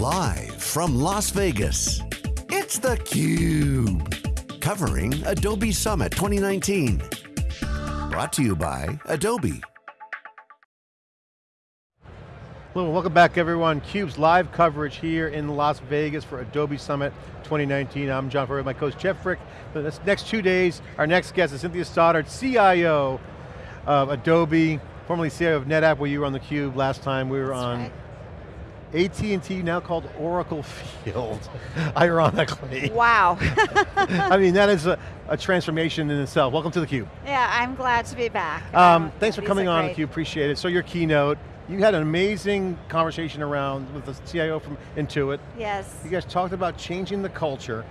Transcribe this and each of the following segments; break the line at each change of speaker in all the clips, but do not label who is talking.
Live from Las Vegas, it's theCUBE. Covering Adobe Summit 2019. Brought to you by Adobe.
Hello, welcome back everyone. CUBE's live coverage here in Las Vegas for Adobe Summit 2019. I'm John Furrier, my co-host Jeff Frick. For the next two days, our next guest is Cynthia Stoddard, CIO of Adobe, formerly CIO of NetApp, where you were on the Cube last time. We were
That's
on
right.
AT&T, now called Oracle Field, ironically.
Wow.
I mean, that is a, a transformation in itself. Welcome to the Cube.
yeah, I'm glad to be back.
Um,
Um,
thanks for coming on theCUBE, appreciate it. So your keynote, you had an amazing conversation around with the CIO from Intuit.
Yes.
You guys talked about changing the culture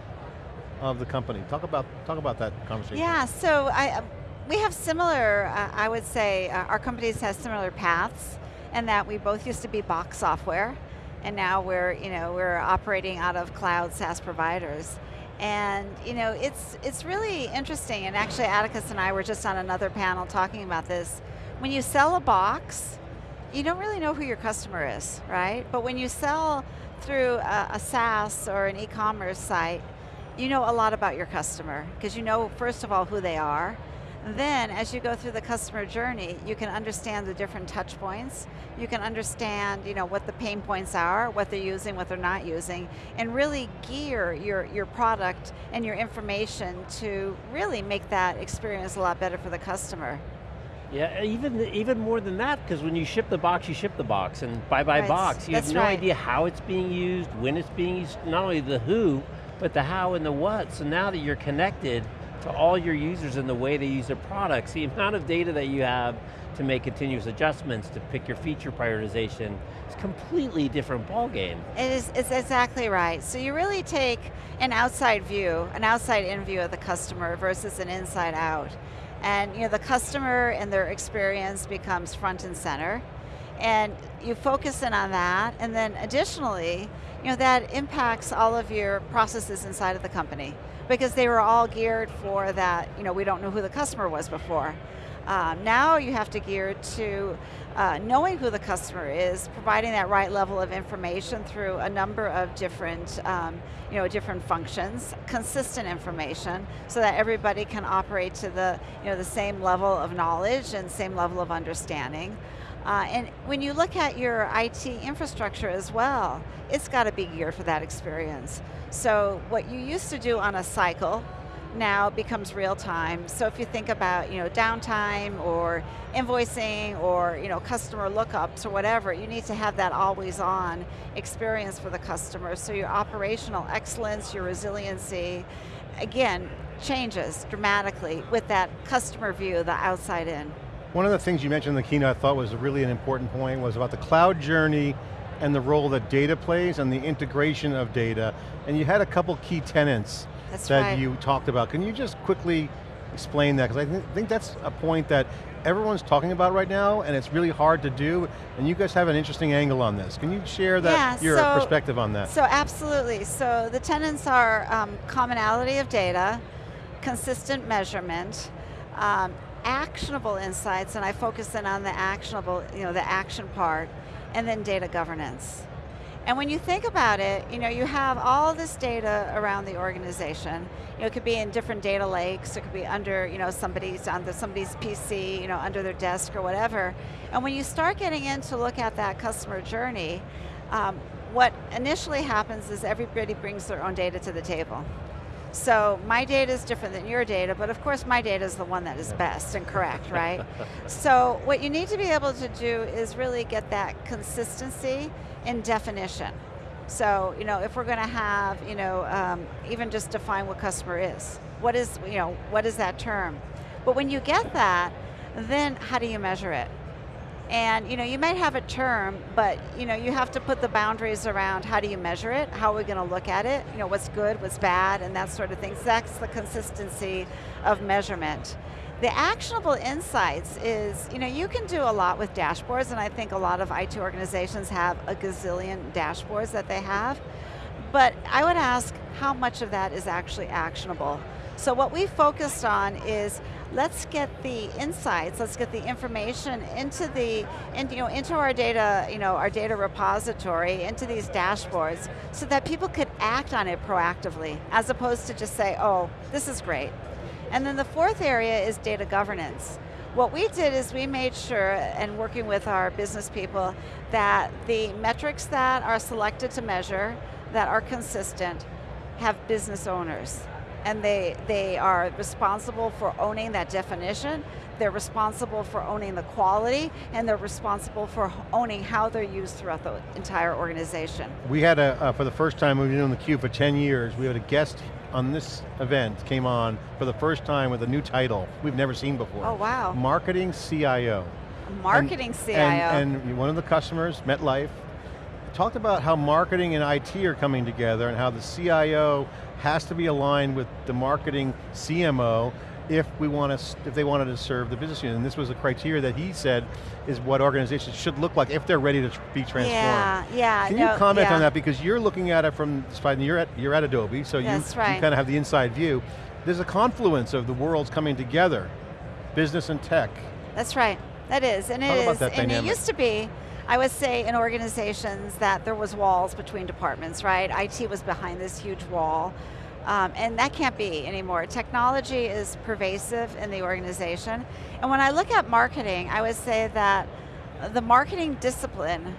of the company. Talk about, talk about that conversation.
Yeah, so I, uh, we have similar, uh, I would say, uh, our companies have similar paths in that we both used to be box software and now we're, you know, we're operating out of cloud SaaS providers. And you know, it's, it's really interesting, and actually Atticus and I were just on another panel talking about this. When you sell a box, you don't really know who your customer is, right? But when you sell through a, a SaaS or an e-commerce site, you know a lot about your customer because you know, first of all, who they are. Then, as you go through the customer journey, you can understand the different touch points. You can understand you know, what the pain points are, what they're using, what they're not using, and really gear your, your product and your information to really make that experience a lot better for the customer.
Yeah, even even more than that, because when you ship the box, you ship the box, and buy by
Right,
box. You have no
right.
idea how it's being used, when it's being used, not only the who, but the how and the what. So now that you're connected to all your users and the way they use their products, the amount of data that you have to make continuous adjustments, to pick your feature prioritization, is completely different ballgame.
It is, it's exactly right. So you really take an outside view, an outside in view of the customer versus an inside out. And you know, the customer and their experience becomes front and center. And you focus in on that, and then additionally, you know, that impacts all of your processes inside of the company because they were all geared for that, you know, we don't know who the customer was before. Um, now you have to gear to uh, knowing who the customer is, providing that right level of information through a number of different, um, you know, different functions, consistent information, so that everybody can operate to the, you know, the same level of knowledge and same level of understanding. Uh, and when you look at your IT infrastructure as well, it's got to be geared for that experience. So what you used to do on a cycle, now becomes real time. So if you think about you know, downtime or invoicing or you know, customer lookups or whatever, you need to have that always on experience for the customer. So your operational excellence, your resiliency, again, changes dramatically with that customer view, the outside in.
One of the things you mentioned in the keynote I thought was really an important point was about the cloud journey and the role that data plays and the integration of data. And you had a couple key tenants
That's
that
right.
you talked about. Can you just quickly explain that? Because I thi- think that's a point that everyone's talking about right now and it's really hard to do and you guys have an interesting angle on this. Can you share that,
Yeah,
your
so-
perspective on that?
So absolutely, so the tenets are um, commonality of data, consistent measurement, um, actionable insights, and I focus in on the actionable, you know, the action part, and then data governance. And when you think about it, you know, you have all this data around the organization. You know, it could be in different data lakes, it could be under, you know, somebody's under somebody's PC, you know, under their desk or whatever. And when you start getting in to look at that customer journey, um, what initially happens is everybody brings their own data to the table. So my data is different than your data, but of course my data is the one that is best and correct, right? so what you need to be able to do is really get that consistency in definition. So, you know, if we're going to have, you know, um, even just define what customer is. What is, you know, what is that term? But when you get that, then how do you measure it? And you know, you might have a term, but you know, you have to put the boundaries around how do you measure it, how are we going to look at it, you know, what's good, what's bad, and that sort of thing. So that's the consistency of measurement. The actionable insights is, you know, you can do a lot with dashboards, and I think a lot of IT organizations have a gazillion dashboards that they have. But I would ask how much of that is actually actionable. So what we focused on is let's get the insights, let's get the information into the, in, you know, into our data, you know, our data repository, into these dashboards, so that people could act on it proactively, as opposed to just say, oh, this is great. And then the fourth area is data governance. What we did is we made sure, and working with our business people, that the metrics that are selected to measure, that are consistent, have business owners and they, they are responsible for owning that definition, they're responsible for owning the quality, and they're responsible for owning how they're used throughout the entire organization.
We had a, uh, for the first time, we've been doing theCUBE for 10 years, we had a guest on this event, came on for the first time with a new title we've never seen before.
Oh wow.
Marketing CIO.
Marketing
and,
CIO.
And, and one of the customers, MetLife, talked about how marketing and IT are coming together and how the CIO has to be aligned with the marketing CMO if we want to, if they wanted to serve the business unit. And this was a criteria that he said is what organizations should look like if they're ready to be transformed.
Yeah, yeah.
Can
no,
you comment
yeah.
on that because you're looking at it from, you're at, you're at Adobe, so you,
right.
you kind of have the inside view. There's a confluence of the worlds coming together, business and tech.
That's right, that is, and it
Talk
is,
about that
and
dynamic.
it used to be, I would say in organizations that there was walls between departments, right? IT was behind this huge wall. Um, and that can't be anymore. Technology is pervasive in the organization. And when I look at marketing, I would say that the marketing discipline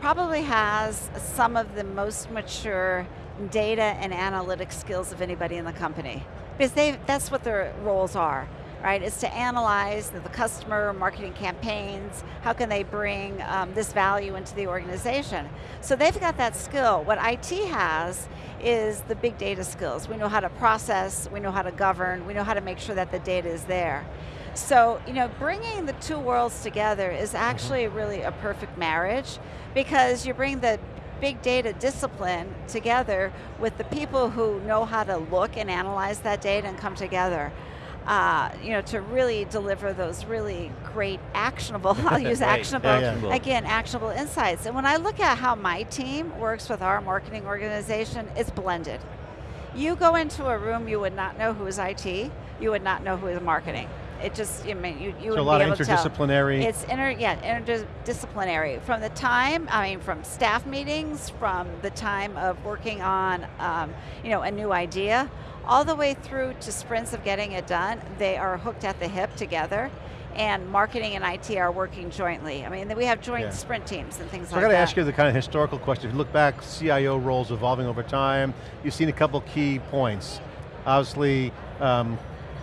probably has some of the most mature data and analytic skills of anybody in the company. Because they, that's what their roles are right? Is to analyze the, customer marketing campaigns, how can they bring um, this value into the organization. So they've got that skill. What IT has is the big data skills. We know how to process, we know how to govern, we know how to make sure that the data is there. So, you know, bringing the two worlds together is actually really a perfect marriage because you bring the big data discipline together with the people who know how to look and analyze that data and come together uh, you know, to really deliver those really great actionable, I'll use
Right,
actionable,
actionable.
again, actionable insights. And when I look at how my team works with our marketing organization, it's blended. You go into a room, you would not know who is IT, you would not know who is marketing. It just, I mean, you, you
So a
would
lot
be
of
able to tell.
interdisciplinary.
It's inter, yeah, interdisciplinary. From the time, I mean, from staff meetings, from the time of working on, um, you know, a new idea, all the way through to sprints of getting it done, they are hooked at the hip together, and marketing and IT are working jointly. I mean, we have joint
Yeah.
sprint teams and things
So
like
I got to ask you the kind of historical question. If you look back, CIO roles evolving over time. You've seen a couple key points. Obviously, um,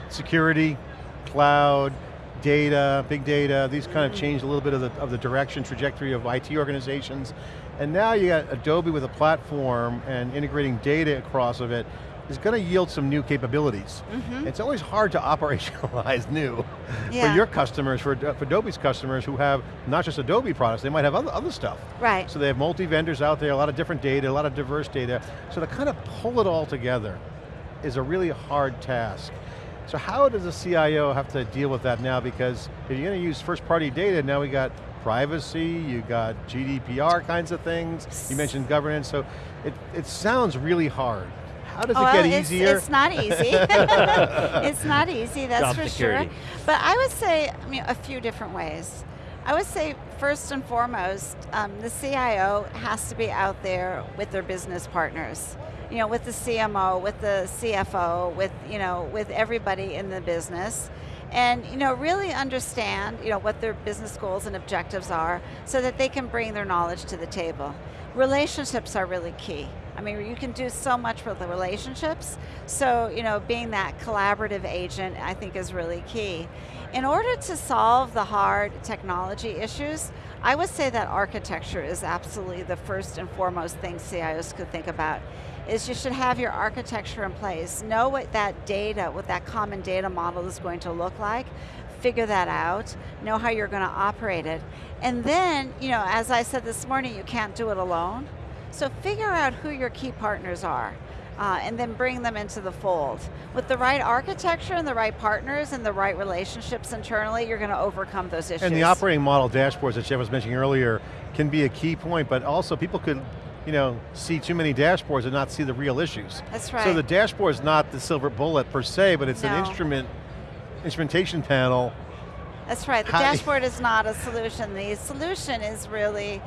security, cloud, data, big data, these kind of changed a little bit of the, of the direction, trajectory of IT organizations. And now you got Adobe with a platform and integrating data across of it is going to yield some new capabilities. Mm-hmm. It's always hard to operationalize new
Yeah.
for your customers, for, for Adobe's customers who have not just Adobe products, they might have other, other stuff.
Right.
So they have multi-vendors out there, a lot of different data, a lot of diverse data. So to kind of pull it all together is a really hard task. So how does a CIO have to deal with that now? Because if you're going to use first party data, now we got privacy, you got GDPR kinds of things, you mentioned governance, so it, it sounds really hard. How does
Oh,
it get
well, it's,
easier?
It's not easy. it's not easy, that's
Job
for
security.
sure. But I would say, I mean, a few different ways. I would say first and foremost, um, the CIO has to be out there with their business partners. You know, with the CMO, with the CFO, with you know, with everybody in the business, and you know, really understand you know what their business goals and objectives are, so that they can bring their knowledge to the table. Relationships are really key. I mean, you can do so much with the relationships. So, you know, being that collaborative agent, I think is really key. In order to solve the hard technology issues, I would say that architecture is absolutely the first and foremost thing CIOs could think about. Is you should have your architecture in place, know what that data, what that common data model is going to look like, figure that out, know how you're going to operate it. And then, you know, as I said this morning, you can't do it alone. So figure out who your key partners are. Uh, and then bring them into the fold. With the right architecture and the right partners and the right relationships internally, you're going to overcome those issues.
And the operating model dashboards that Jeff was mentioning earlier can be a key point, but also people could, you know, see too many dashboards and not see the real issues.
That's right.
So the dashboard is not the silver bullet per se, but it's
No.
an instrument, instrumentation panel.
That's right, the
How-
dashboard is not a solution. The solution is really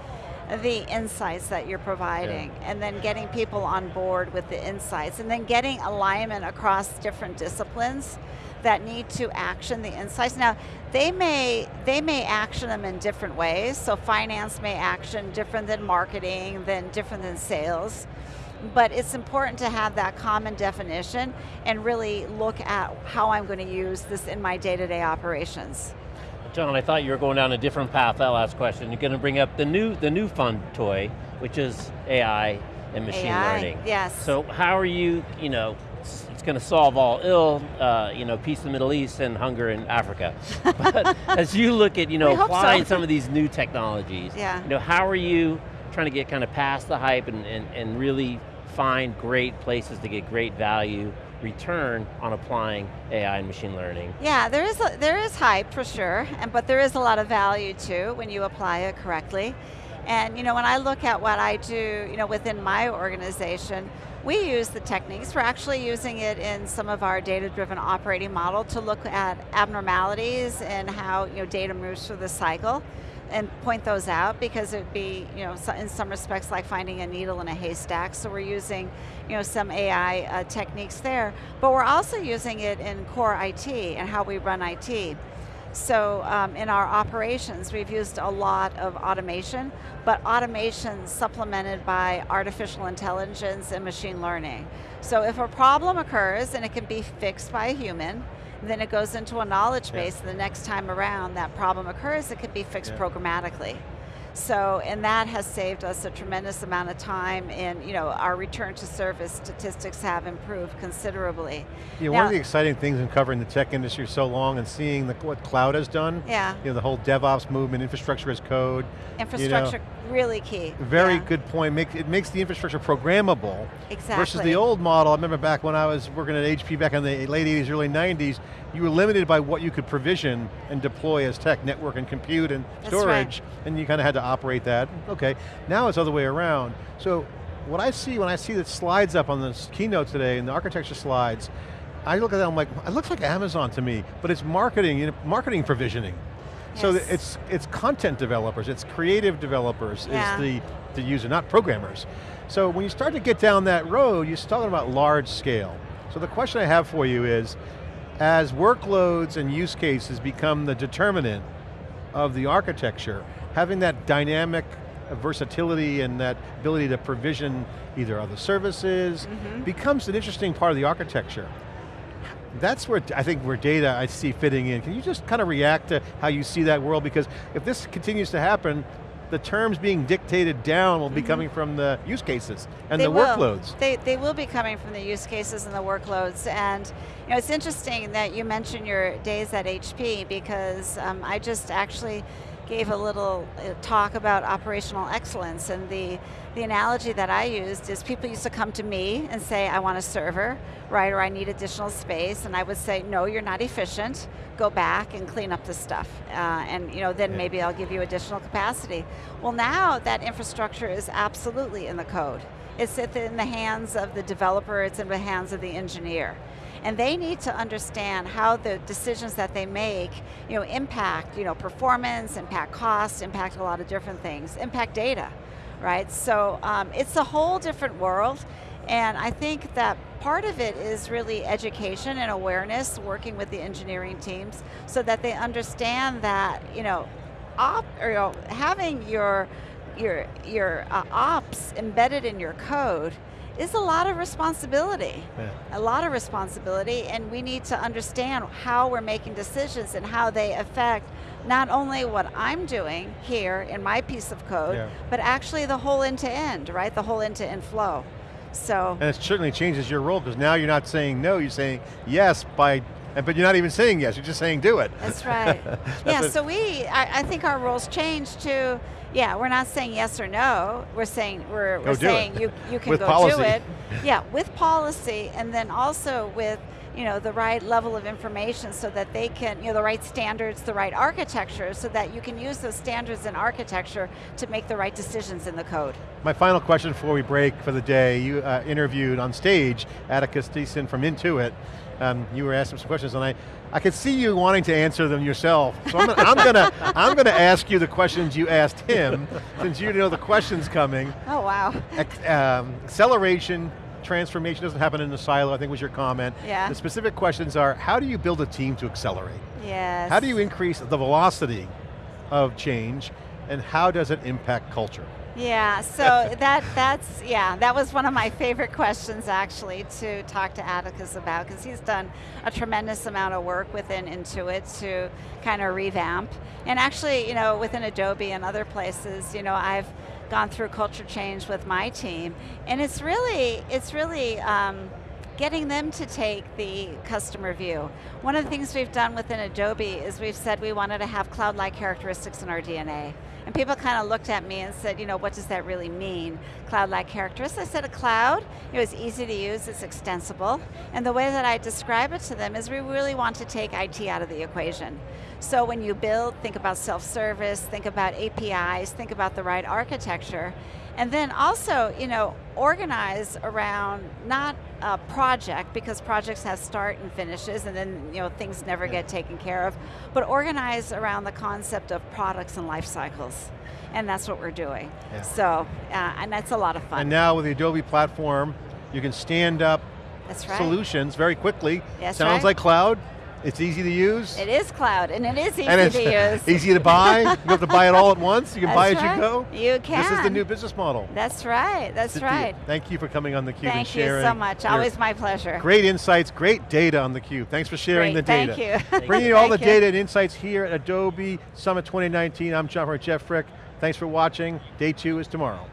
the insights that you're providing and then getting people on board with the insights and then getting alignment across different disciplines that need to action the insights. Now, they may, they may action them in different ways. So finance may action different than marketing, than different than sales. But it's important to have that common definition and really look at how I'm going to use this in my day-to-day operations.
John, I thought you were going down a different path that last question. You're going to bring up the new, the new fun toy, which is AI and machine
AI,
learning.
yes.
So how are you, you know, it's going to solve all ill, uh, you know, peace in the Middle East and hunger in Africa. but as you look at, you know,
hope so.
applying some of these new technologies,
Yeah.
you know, how are you trying to get kind of past the hype and, and, and really find great places to get great value return on applying AI and machine learning?
Yeah, there is, a, there is hype for sure, and, but there is a lot of value too when you apply it correctly. And you know, when I look at what I do you know, within my organization, we use the techniques. We're actually using it in some of our data-driven operating model to look at abnormalities and how you know, data moves through the cycle and point those out because it'd be, you know, in some respects like finding a needle in a haystack. So we're using, you know, some AI uh, techniques there, but we're also using it in core IT and how we run IT. So um, in our operations, we've used a lot of automation, but automation supplemented by artificial intelligence and machine learning. So if a problem occurs and it can be fixed by a human, then it goes into a knowledge base, and the next time around that problem occurs, it can be fixed
Yeah.
programmatically. So, and that has saved us a tremendous amount of time and you know, our return to service statistics have improved considerably.
Yeah, one of the exciting things in covering the tech industry so long and seeing the, what cloud has done,
Yeah.
you know, the whole DevOps movement, infrastructure as code,
Infrastructure, really key.
very
Yeah.
good point. Make, it makes the infrastructure programmable versus the old model. I remember back when I was working at HP back in the late 80s, early 90s, you were limited by what you could provision and deploy as tech, network and compute and
That's right.
storage, and you kind of had to operate that. Okay, now it's the other way around. So what I see when I see the slides up on this keynote today and the architecture slides, I look at that, I'm like, it looks like Amazon to me, but it's marketing, you know, marketing provisioning. So it's it's content developers, it's creative developers
Yeah.
is the, the user, not programmers. So when you start to get down that road, you're talking about large scale. So the question I have for you is, as workloads and use cases become the determinant of the architecture, having that dynamic versatility and that ability to provision either other services
Mm-hmm.
becomes an interesting part of the architecture. That's where I think where data I see fitting in. Can you just kind of react to how you see that world? Because if this continues to happen, the terms being dictated down will be coming from the use cases and
Mm-hmm. They
the
will.
workloads.
They, they will be coming from the use cases and the workloads. And you know, it's interesting that you mentioned your days at HP because um, I just actually gave a little uh, talk about operational excellence and the, the analogy that I used is people used to come to me and say, I want a server, right, or I need additional space, and I would say, no, you're not efficient, go back and clean up the stuff, uh, and you know, then
Yeah.
maybe I'll give you additional capacity. Well now that infrastructure is absolutely in the code. It's in the hands of the developer, it's in the hands of the engineer. And they need to understand how the decisions that they make you know, impact you know, performance, impact cost, impact a lot of different things, impact data, right? So um, it's a whole different world. And I think that part of it is really education and awareness, working with the engineering teams, so that they understand that, you know, op, or, you know having your your your uh, ops embedded in your code is a lot of responsibility.
Yeah.
A lot of responsibility, and we need to understand how we're making decisions and how they affect not only what I'm doing here in my piece of code,
Yeah.
but actually the whole end-to-end, right? The whole end-to-end flow. So,
And it certainly changes your role because now you're not saying no, you're saying yes by, but you're not even saying yes, you're just saying do it.
That's right.
That's
yeah, so we, I, I think our roles changed to, yeah, we're not saying yes or no, we're saying, we're, we're saying
it.
you, you can go
policy.
do it. Yeah, with policy, and then also with you know, the right level of information so that they can, you know, the right standards, the right architecture, so that you can use those standards and architecture to make the right decisions in the code.
My final question before we break for the day, you uh, interviewed on stage Atticus Tysen from Intuit. Um, you were asking some questions and I, I could see you wanting to answer them yourself. So I'm, gonna, I'm gonna, I'm gonna ask you the questions you asked him, since you know the questions coming.
Oh wow.
Um, acceleration, transformation doesn't happen in a silo, I think was your comment.
Yeah.
The specific questions are, how do you build a team to accelerate?
Yes.
How do you increase the velocity of change, and how does it impact culture?
Yeah, so that that's yeah, that was one of my favorite questions actually to talk to Atticus about because he's done a tremendous amount of work within Intuit to kind of revamp. And actually, you know, within Adobe and other places, you know, I've gone through culture change with my team, and it's really it's really um, getting them to take the customer view. One of the things we've done within Adobe is we've said we wanted to have cloud-like characteristics in our DNA. And people kind of looked at me and said, you know, what does that really mean? Cloud-like characteristics. I said a cloud, it was easy to use, it's extensible. And the way that I describe it to them is we really want to take IT out of the equation. So when you build, think about self-service, think about APIs, think about the right architecture, and then also, you know, organize around not a project, because projects have start and finishes, and then you know things never yeah. get taken care of, but organize around the concept of products and life cycles. And that's what we're doing. Yeah. So, uh, and that's a lot of fun.
And now with the Adobe platform, you can stand up
right.
solutions very quickly.
That's
Sounds
right.
like cloud, it's easy to use.
It is cloud, and it is easy
and it's
to use.
easy to buy. you don't have to buy it all at once. You can
That's
buy as
right.
you go.
You can.
This is the new business model.
That's right, that's
Cynthia,
right.
Thank you for coming on theCUBE
Thank
and sharing.
Thank you so much, always my pleasure.
Great insights, great data on theCUBE. Thanks for sharing
great,
the data.
Thank you.
Bringing you all the
you.
data and insights here at Adobe Summit 2019. I'm John Jeff Frick. Thanks for watching. Day two is tomorrow.